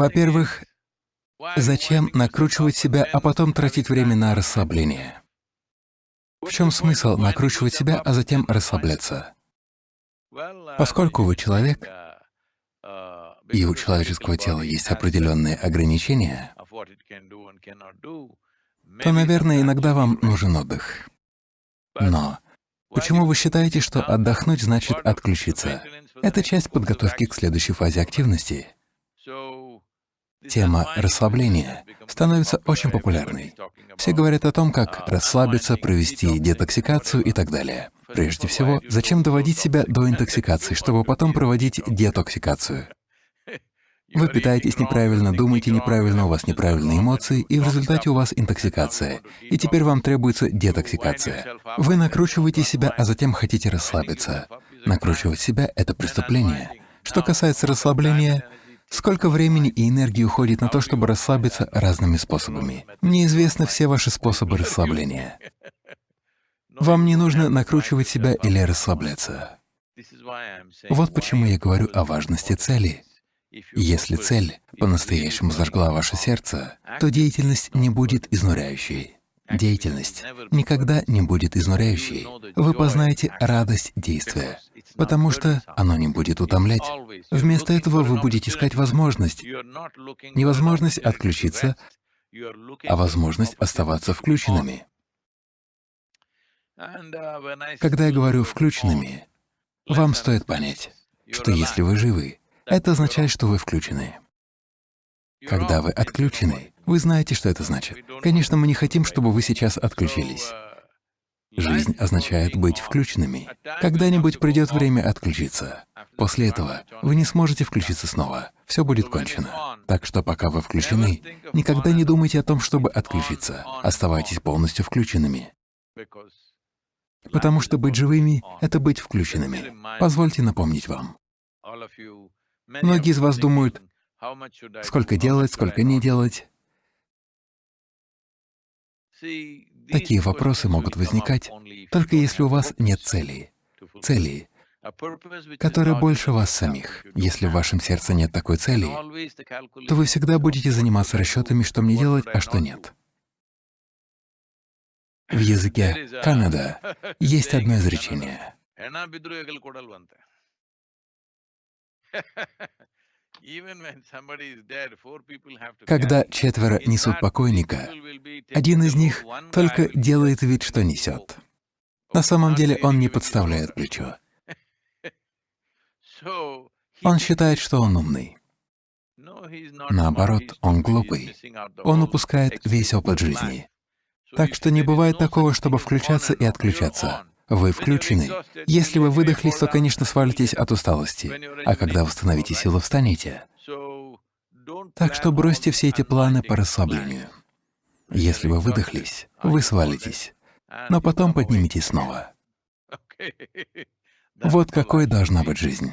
Во-первых, зачем накручивать себя, а потом тратить время на расслабление? В чем смысл накручивать себя, а затем расслабляться? Поскольку вы человек, и у человеческого тела есть определенные ограничения, то, наверное, иногда вам нужен отдых. Но почему вы считаете, что отдохнуть значит отключиться? Это часть подготовки к следующей фазе активности. Тема расслабления становится очень популярной. Все говорят о том, как расслабиться, провести детоксикацию и так далее. Прежде всего, зачем доводить себя до интоксикации, чтобы потом проводить детоксикацию? Вы питаетесь неправильно, думаете неправильно, у вас неправильные эмоции, и в результате у вас интоксикация. И теперь вам требуется детоксикация. Вы накручиваете себя, а затем хотите расслабиться. Накручивать себя — это преступление. Что касается расслабления, сколько времени и энергии уходит на то, чтобы расслабиться разными способами? Мне известны все ваши способы расслабления. Вам не нужно накручивать себя или расслабляться. Вот почему я говорю о важности цели. Если цель по-настоящему зажгла ваше сердце, то деятельность не будет изнуряющей. Деятельность никогда не будет изнуряющей. Вы познаете радость действия, потому что оно не будет утомлять. Вместо этого вы будете искать возможность, не возможность отключиться, а возможность оставаться включенными. Когда я говорю «включенными», вам стоит понять, что если вы живы, это означает, что вы включены. Когда вы отключены, вы знаете, что это значит. Конечно, мы не хотим, чтобы вы сейчас отключились. Жизнь означает быть включенными. Когда-нибудь придет время отключиться. После этого вы не сможете включиться снова, все будет кончено. Так что пока вы включены, никогда не думайте о том, чтобы отключиться. Оставайтесь полностью включенными. Потому что быть живыми — это быть включенными. Позвольте напомнить вам. Многие из вас думают, сколько делать, сколько не делать. Такие вопросы могут возникать только если у вас нет цели, цели, которая больше вас самих. Если в вашем сердце нет такой цели, то вы всегда будете заниматься расчетами, что мне делать, а что нет. В языке Канада есть одно изречение. Когда четверо несут покойника, один из них только делает вид, что несет. На самом деле он не подставляет плечо. Он считает, что он умный. Наоборот, он глупый. Он упускает весь опыт жизни. Так что не бывает такого, чтобы включаться и отключаться. Вы включены. Если вы выдохлись, то, конечно, свалитесь от усталости, а когда восстановите силы, встанете. Так что бросьте все эти планы по расслаблению. Если вы выдохлись, вы свалитесь, но потом подниметесь снова. Вот какой должна быть жизнь.